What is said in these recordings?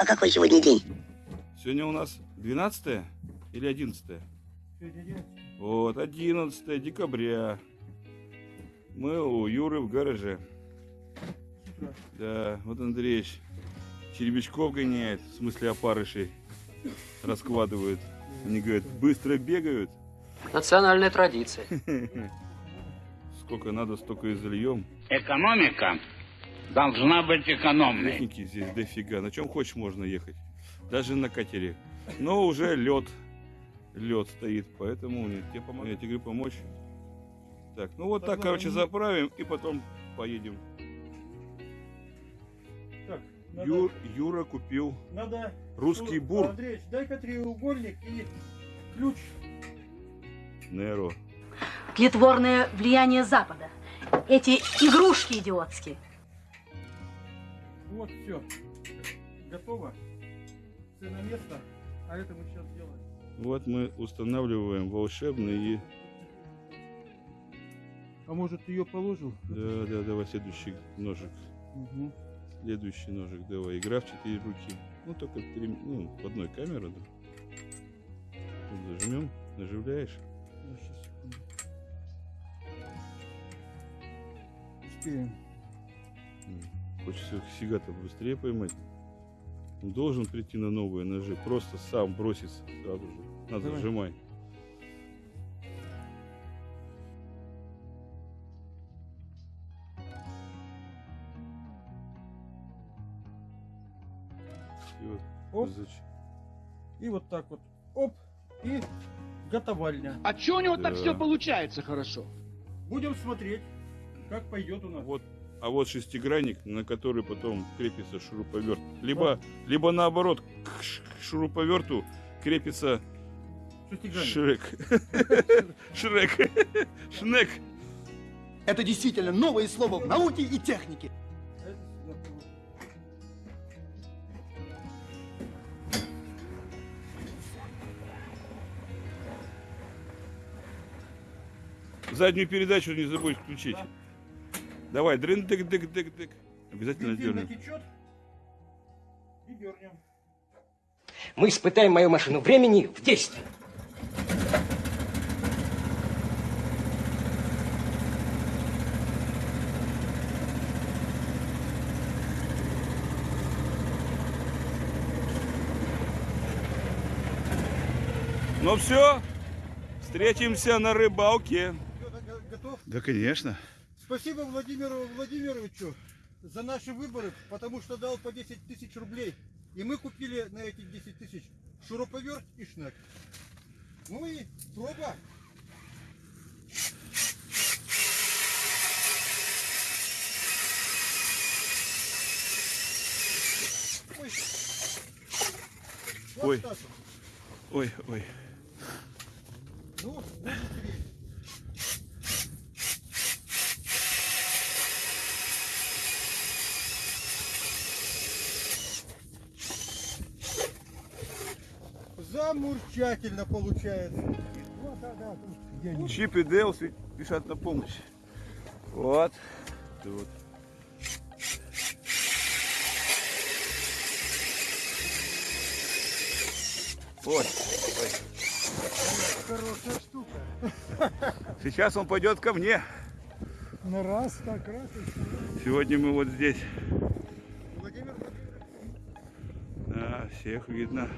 А какой сегодня день? Сегодня у нас 12 или 11? Сегодня 11. Вот, 11 декабря. Мы у Юры в гараже. Да, вот Андреевич червячков гоняет, в смысле опарышей раскладывает. Они говорят, быстро бегают. Национальная традиция. Сколько надо, столько и зальем. Экономика должна быть экономной. Техники здесь дофига. На чем хочешь можно ехать. Даже на катере. Но уже лед. Лед стоит, поэтому нет, тебе помогу. Я тебе говорю помочь. Так, ну вот так, Тогда короче, мы- заправим и потом поедем. Так, надо, Юр, Юра купил надо... русский Шу- бур Андреевич, дай-ка треугольник и ключ. Неро. Тлетворное влияние Запада. Эти игрушки идиотские. Вот, все. Готово. Все на место. А это мы сейчас сделаем. Вот мы устанавливаем волшебные. А может, ее положил? Да, да, давай следующий ножик. Угу. Следующий ножик давай. Игра в четыре руки. Ну только три, ну, в одной камере, да. Тут зажмем, наживляешь. сейчас, секунду. Успеем. М, Хочется сига-то быстрее поймать. Он должен прийти на новые ножи. Просто сам бросится сразу же. Надо Давай. сжимай. И вот Оп. И вот так вот. Оп. И готовальня. А чё у него так Да. все получается хорошо? Будем смотреть, как пойдет у нас. Вот, а вот шестигранник, на который потом крепится шуруповерт. Либо, либо наоборот, к шуруповерту крепится. Шрек. Шрек. Шнек. Это действительно новое слово в науке и технике. Заднюю передачу не забудь включить. Да. Давай, дрын дык дык дык дык. Обязательно дернем. натечет. И дернем. Мы испытаем мою машину времени в действии. Ну все, встретимся на рыбалке. Готов? Да, конечно. Спасибо Владимиру Владимировичу за наши выборы, потому что дал по 10 тысяч рублей. И мы купили на эти 10 тысяч шуруповерт и шнек. Ну и проба. Ой. Вот. Ой, ой. Ну, будем Замурчательно получается. Чип и Дейл спешат на помощь. Вот. Тут. Ой, ой. Хорошая штука. Сейчас он пойдет ко мне. На раз, так, раз. Сегодня мы вот здесь. Владимир Да, всех видно.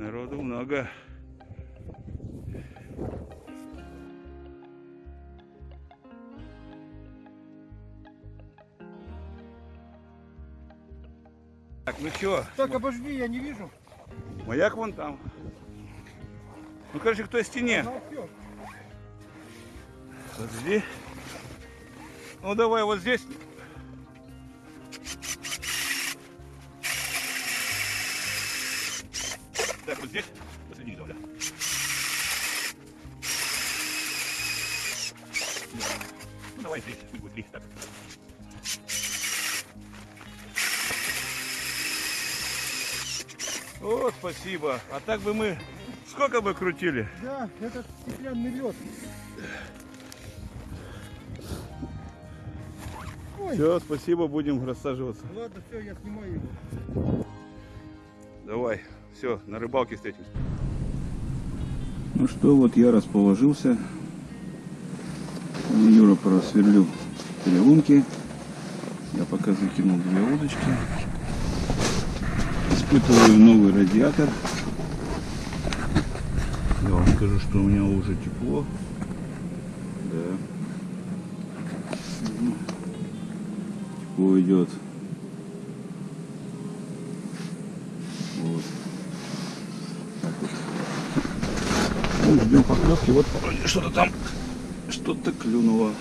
Народу много. Так, ну чё, Так, обожди, я не вижу. маяк вон там. Ну, короче, к той стене. Всё. Подожди. Ну, давай вот здесь. Вот здесь. Посреди, давай. Ну, давай здесь. Пусть будет три. Так. Вот, спасибо. А так бы мы сколько бы крутили? Да, этот стеклянный лед. Ой. Все, спасибо, будем рассаживаться. Ладно, все, я снимаю его. Давай, все, на рыбалке встретимся. Ну что, вот я расположился. Юра просверлил переломки. Я пока закинул две удочки. Испытываю новый радиатор. Я вам скажу, что у меня уже тепло. Да. Тепло идет. Вот. Так вот. Ну, ждем поклевки. Вот вроде что-то там, что-то клюнуло.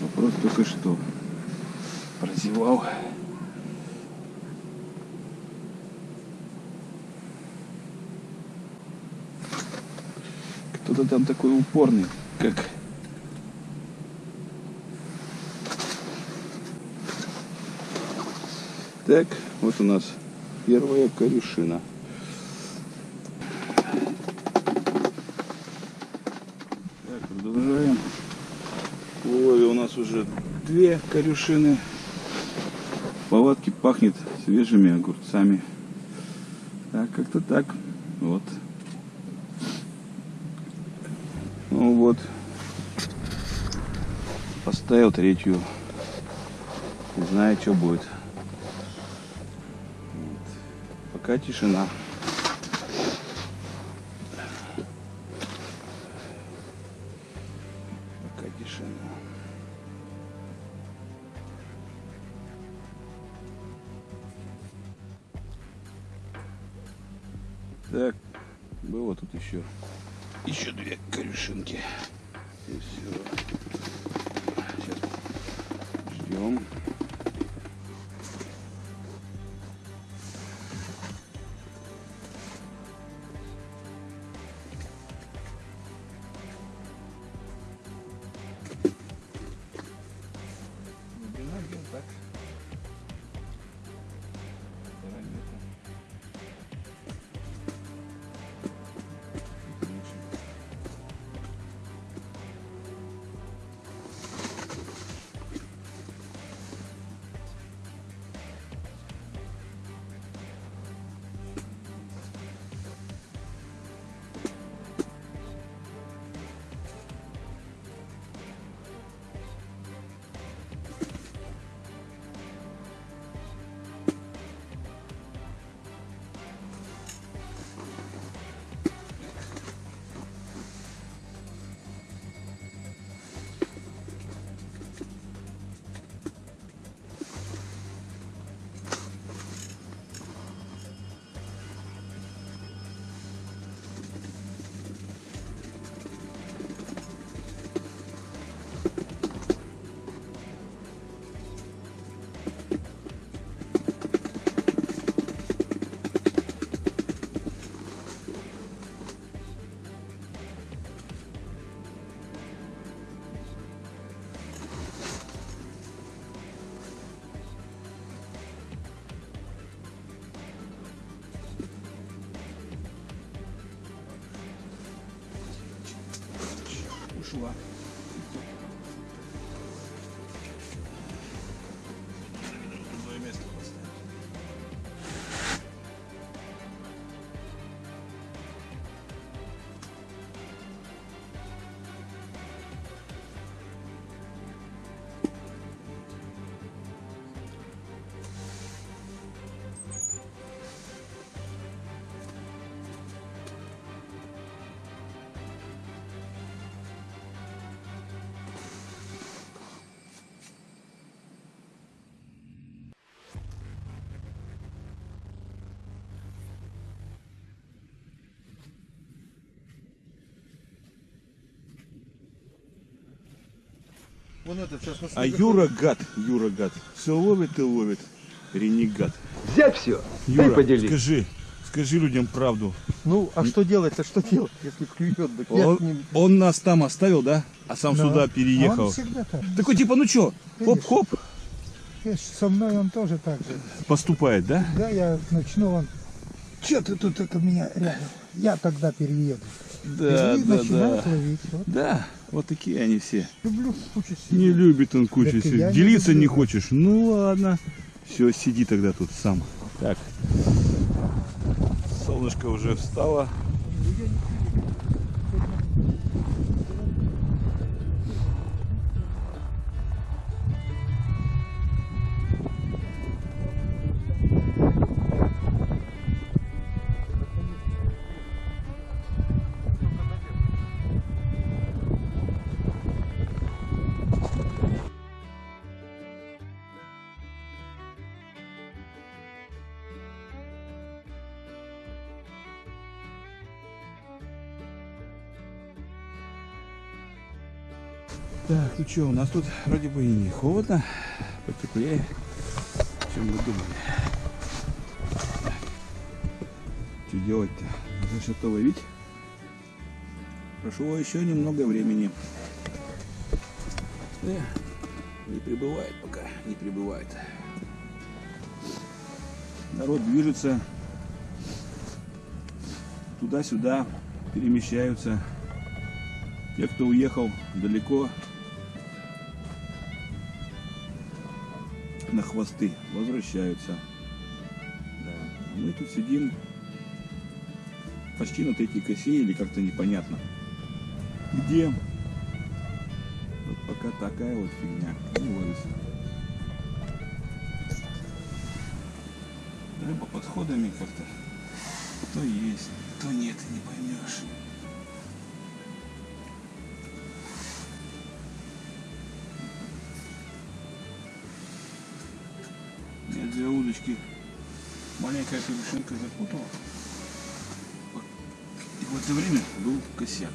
Вопрос только что. Прозевал. Кто-то там такой упорный, как... Так, вот у нас первая корюшина. Так, продолжаем. В улове у нас уже две корюшины. Палатки пахнет свежими огурцами. Так, как-то так. Вот. Ну вот. Поставил третью. Не знаю, что будет. Пока тишина. Было тут еще еще две корюшинки. И все. Сейчас ждем. Вон это сейчас на А Юра гад, Юра гад. Все ловит и ловит. Ренегат. Взять все, Юра, ты поделись. скажи, скажи людям правду. Ну, а что делать? А что делать, если клюет? Так Он, ним- он нас там оставил, да? А сам сюда переехал. Он всегда так. Такой типа, ну чё, хоп-хоп, Со мной он тоже так же. поступает, да? Да, я начну, он... Че ты тут только меня рядом? Я тогда перееду. Да, и да, да. ловить. Вот. Да, вот такие они все. Люблю кучу Не любит он кучу сидеть. не Делиться не люблю. хочешь? Ну ладно. Все, сиди тогда тут сам. Так. Солнышко уже встало. Так, ну что, у нас тут вроде бы и не холодно, потеплее, чем мы думали. Что делать-то? Надо что-то ловить. Прошло еще немного времени. Э, не прибывает пока, не прибывает. Народ движется туда-сюда, перемещаются. Те, кто уехал далеко на хвосты, возвращаются. Да. А мы тут сидим почти на третьей косе или как-то непонятно. Где? Вот пока такая вот фигня. Не ловится. Рыба подходами как-то то есть, то нет, не поймешь. Удочки маленькая крышинка запутала. И в это время был косяк.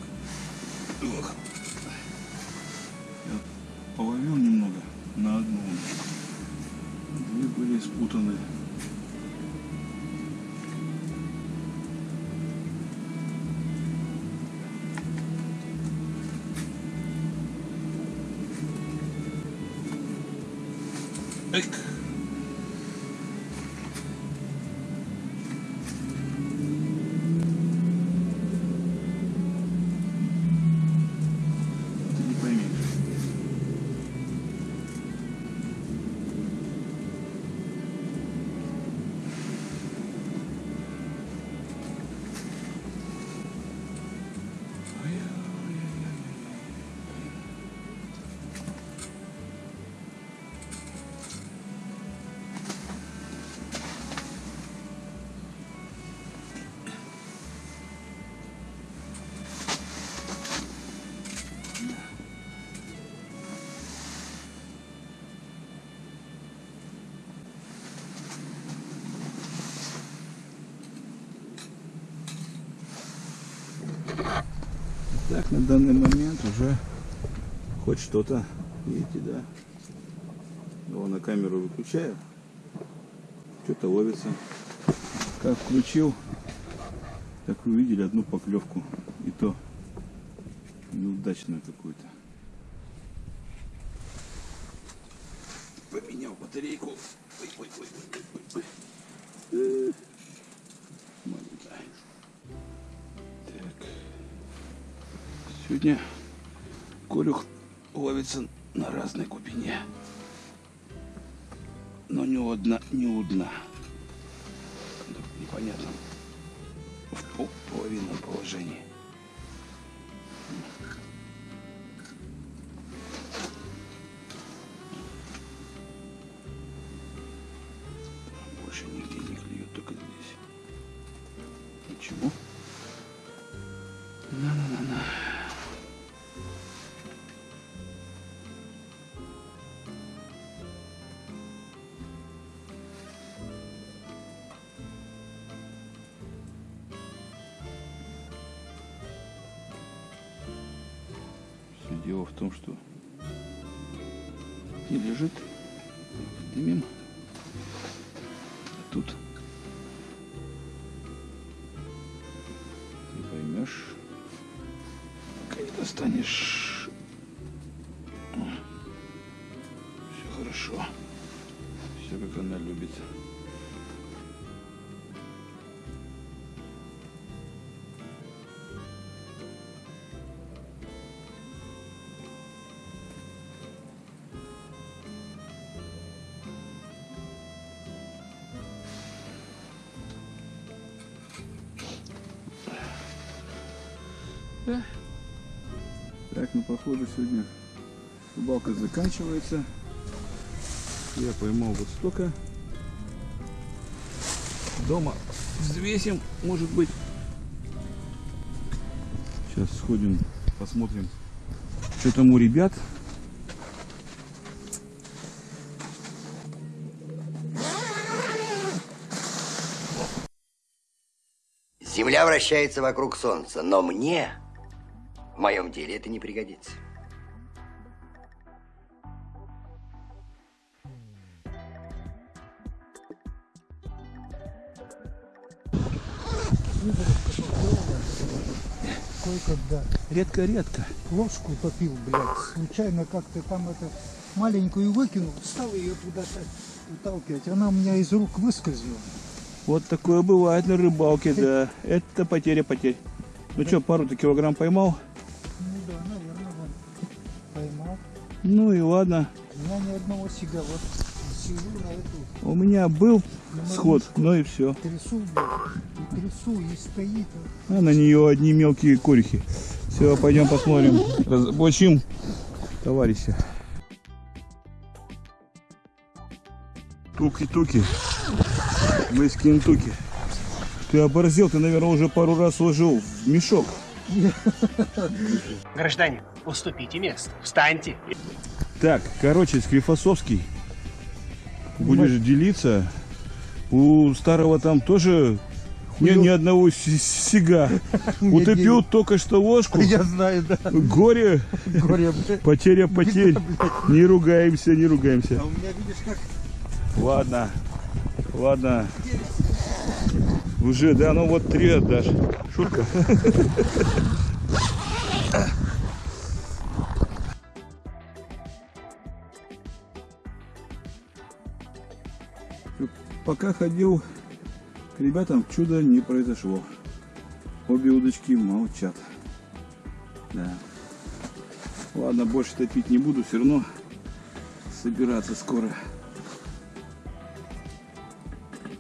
Ох. Я половил немного на одну. Две были спутаны. Так, на данный момент уже хоть что-то, видите, да? Его на камеру выключаю, что-то ловится. Как включил, так увидели одну поклевку, и то неудачную какую-то. Поменял батарейку. Ой, ой, ой, ой, ой, ой. Сегодня Колюх ловится на разной глубине. Но не у дна, не у дна. В непонятном в пол- половинном положении. Дело в том, что и лежит, дымим, тут Да. Так, ну походу сегодня рыбалка заканчивается. Я поймал вот столько. Дома взвесим, может быть. Сейчас сходим, посмотрим, что там у ребят. Земля вращается вокруг Солнца, но мне в моем деле это не пригодится. Кое-когда Редко-редко. ложку топил, блядь, случайно как-то там это маленькую выкинул, стал ее туда-то выталкивать, она у меня из рук выскользнула. Вот такое бывает на рыбалке, да. Это потеря потерь. Ну что, пару-то килограмм поймал? Ну и ладно. У меня ни одного сига. Вот сижу на эту, У меня был на сход, мормышку, ну и все. трясу, и трясу, и стоит. А на нее одни мелкие корехи. Все, пойдем посмотрим. Разоблачим товарища. Туки-туки. Мы из Кентуки. Ты оборзел, ты, наверное, уже пару раз сложил в мешок. Гражданин, уступите место. Встаньте. Так, короче, Склифосовский. Будешь делиться. У старого там тоже ни, ни одного си- сига. Утопил только что ложку. Я знаю, да. Горе, Горе, потеря потерь. Не ругаемся, не ругаемся. А у меня, видишь, как Ладно, ладно. Уже, да, ну вот три отдашь. Шутка. Пока ходил к ребятам, чудо не произошло. Обе удочки молчат. Да. Ладно, больше топить не буду, все равно собираться скоро.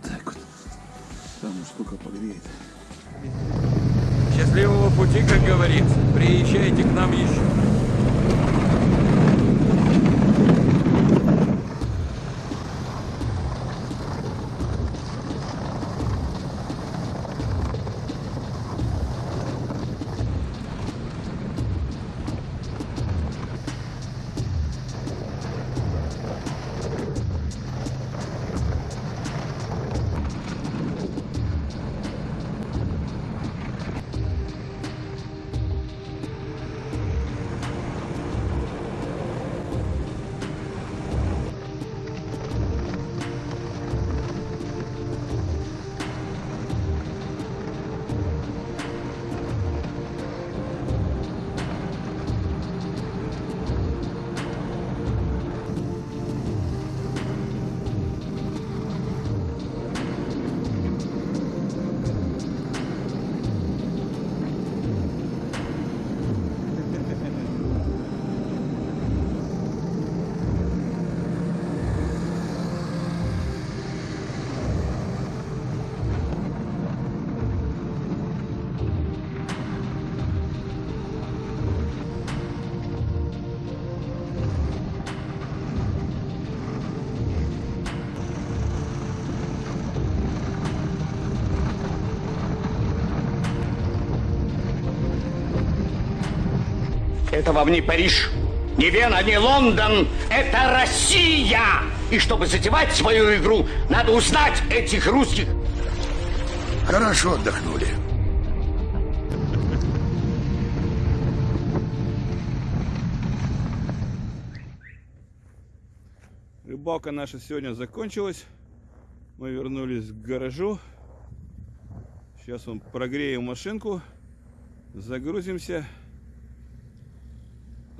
Так вот. Там сколько погреет. Счастливого пути, как говорится. Приезжайте к нам еще. Это вам не Париж, не Вена, не Лондон. Это Россия! И чтобы затевать свою игру, надо узнать этих русских. Хорошо отдохнули. Рыбалка наша сегодня закончилась. Мы вернулись к гаражу. Сейчас он прогреем машинку. Загрузимся.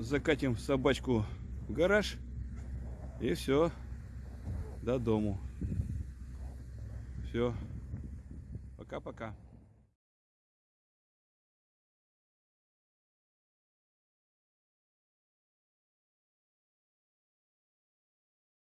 Закатим собачку в гараж. И все. До дому. Все. Пока-пока.